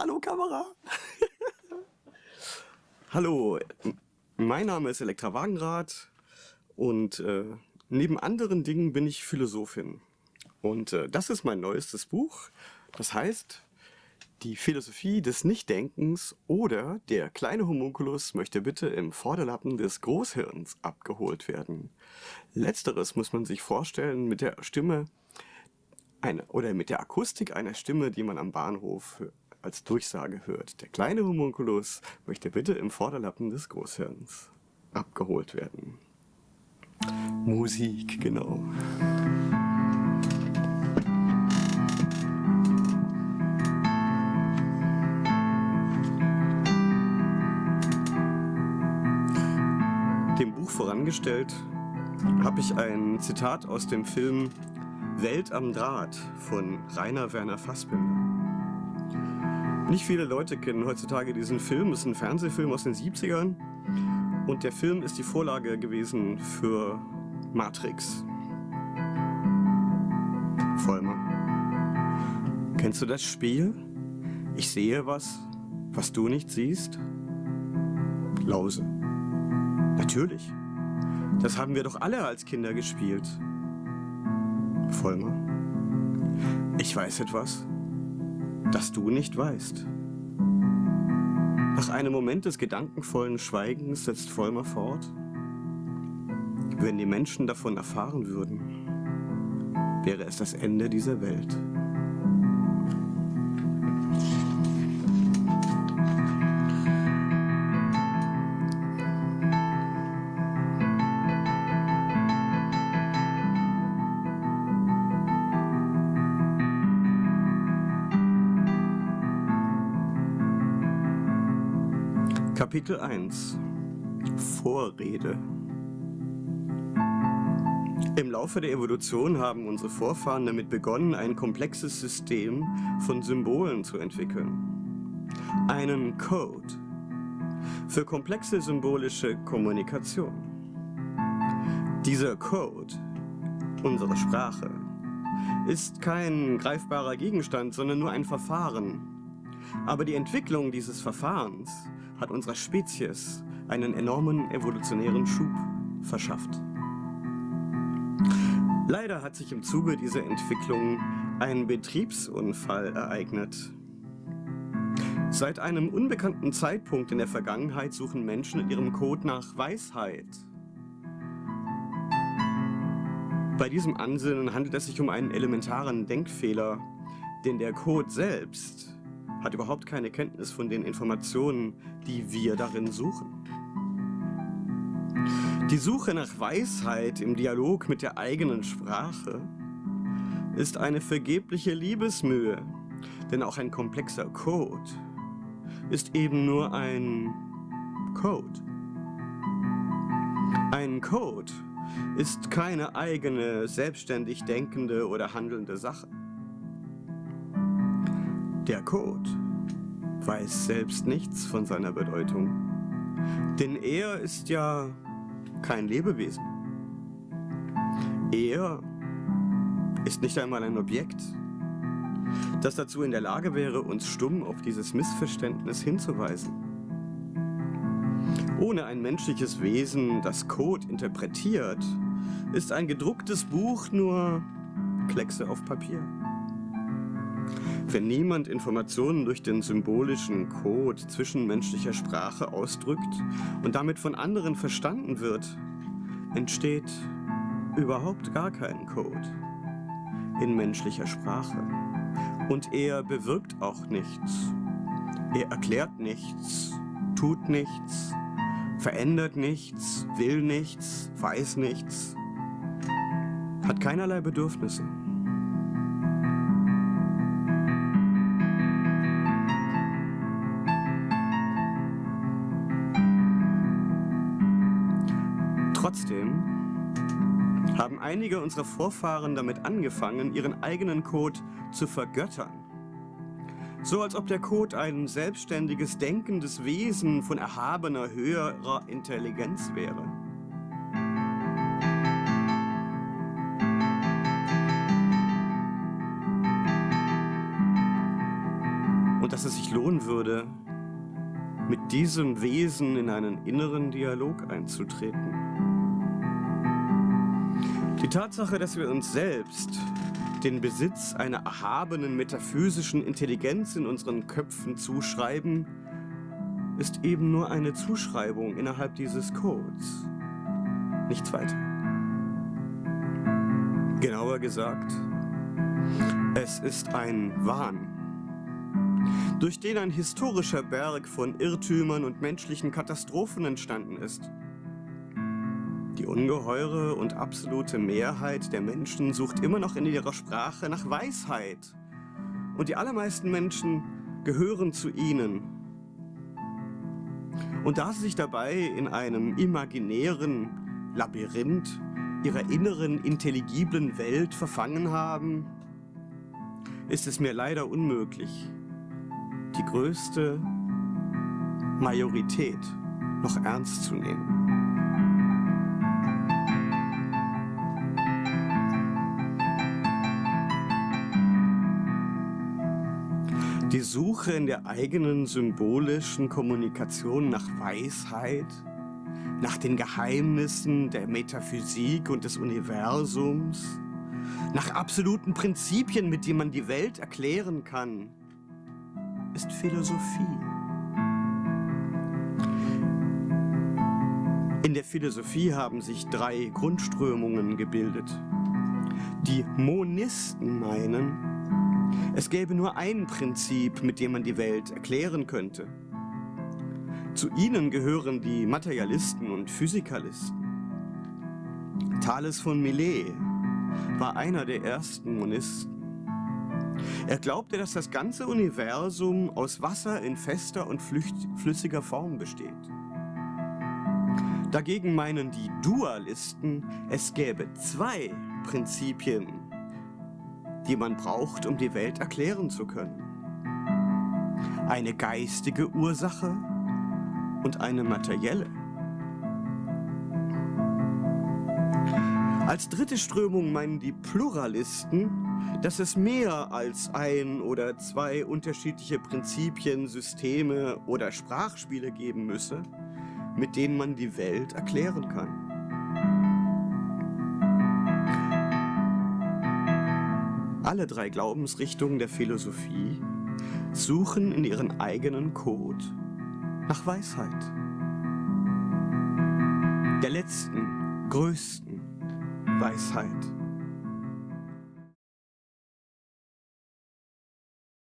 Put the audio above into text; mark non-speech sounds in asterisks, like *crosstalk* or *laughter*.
Hallo Kamera. *laughs* Hallo, mein Name ist Elektra Wagenrad und äh, neben anderen Dingen bin ich Philosophin. Und äh, das ist mein neuestes Buch. Das heißt, die Philosophie des Nichtdenkens oder der kleine Homunculus möchte bitte im Vorderlappen des Großhirns abgeholt werden. Letzteres muss man sich vorstellen mit der Stimme eine, oder mit der Akustik einer Stimme, die man am Bahnhof als Durchsage hört. Der kleine Homunculus möchte bitte im Vorderlappen des Großhirns abgeholt werden. Musik, genau. Dem Buch vorangestellt habe ich ein Zitat aus dem Film Welt am Draht von Rainer Werner Fassbinder. Nicht viele Leute kennen heutzutage diesen Film. Es ist ein Fernsehfilm aus den 70ern. Und der Film ist die Vorlage gewesen für Matrix. Vollmer. Kennst du das Spiel? Ich sehe was, was du nicht siehst? Lause. Natürlich. Das haben wir doch alle als Kinder gespielt. Vollmer. Ich weiß etwas, das du nicht weißt. Nach einem Moment des gedankenvollen Schweigens setzt Vollmer fort. Wenn die Menschen davon erfahren würden, wäre es das Ende dieser Welt. Kapitel 1 Vorrede Im Laufe der Evolution haben unsere Vorfahren damit begonnen, ein komplexes System von Symbolen zu entwickeln. Einen Code für komplexe symbolische Kommunikation. Dieser Code, unsere Sprache, ist kein greifbarer Gegenstand, sondern nur ein Verfahren. Aber die Entwicklung dieses Verfahrens hat unserer Spezies einen enormen evolutionären Schub verschafft. Leider hat sich im Zuge dieser Entwicklung ein Betriebsunfall ereignet. Seit einem unbekannten Zeitpunkt in der Vergangenheit suchen Menschen in ihrem Code nach Weisheit. Bei diesem Ansinnen handelt es sich um einen elementaren Denkfehler, denn der Code selbst hat überhaupt keine Kenntnis von den Informationen, die wir darin suchen. Die Suche nach Weisheit im Dialog mit der eigenen Sprache ist eine vergebliche Liebesmühe, denn auch ein komplexer Code ist eben nur ein Code. Ein Code ist keine eigene, selbstständig denkende oder handelnde Sache. Der Code weiß selbst nichts von seiner Bedeutung, denn er ist ja kein Lebewesen. Er ist nicht einmal ein Objekt, das dazu in der Lage wäre, uns stumm auf dieses Missverständnis hinzuweisen. Ohne ein menschliches Wesen, das Code interpretiert, ist ein gedrucktes Buch nur Kleckse auf Papier. Wenn niemand Informationen durch den symbolischen Code zwischenmenschlicher Sprache ausdrückt und damit von anderen verstanden wird, entsteht überhaupt gar kein Code in menschlicher Sprache. Und er bewirkt auch nichts. Er erklärt nichts, tut nichts, verändert nichts, will nichts, weiß nichts, hat keinerlei Bedürfnisse. Trotzdem haben einige unserer Vorfahren damit angefangen, ihren eigenen Code zu vergöttern. So als ob der Code ein selbstständiges, denkendes Wesen von erhabener, höherer Intelligenz wäre. Und dass es sich lohnen würde, mit diesem Wesen in einen inneren Dialog einzutreten. Die Tatsache, dass wir uns selbst den Besitz einer erhabenen metaphysischen Intelligenz in unseren Köpfen zuschreiben, ist eben nur eine Zuschreibung innerhalb dieses Codes. Nichts weiter. Genauer gesagt, es ist ein Wahn, durch den ein historischer Berg von Irrtümern und menschlichen Katastrophen entstanden ist. Ungeheure und absolute Mehrheit der Menschen sucht immer noch in ihrer Sprache nach Weisheit. Und die allermeisten Menschen gehören zu ihnen. Und da sie sich dabei in einem imaginären Labyrinth ihrer inneren intelligiblen Welt verfangen haben, ist es mir leider unmöglich, die größte Majorität noch ernst zu nehmen. Die Suche in der eigenen symbolischen Kommunikation nach Weisheit, nach den Geheimnissen der Metaphysik und des Universums, nach absoluten Prinzipien, mit denen man die Welt erklären kann, ist Philosophie. In der Philosophie haben sich drei Grundströmungen gebildet. Die Monisten meinen, es gäbe nur ein Prinzip, mit dem man die Welt erklären könnte. Zu ihnen gehören die Materialisten und Physikalisten. Thales von Milet war einer der ersten Monisten. Er glaubte, dass das ganze Universum aus Wasser in fester und flüssiger Form besteht. Dagegen meinen die Dualisten, es gäbe zwei Prinzipien, die man braucht, um die Welt erklären zu können. Eine geistige Ursache und eine materielle. Als dritte Strömung meinen die Pluralisten, dass es mehr als ein oder zwei unterschiedliche Prinzipien, Systeme oder Sprachspiele geben müsse, mit denen man die Welt erklären kann. Alle drei Glaubensrichtungen der Philosophie suchen in ihren eigenen Code nach Weisheit. Der letzten, größten Weisheit.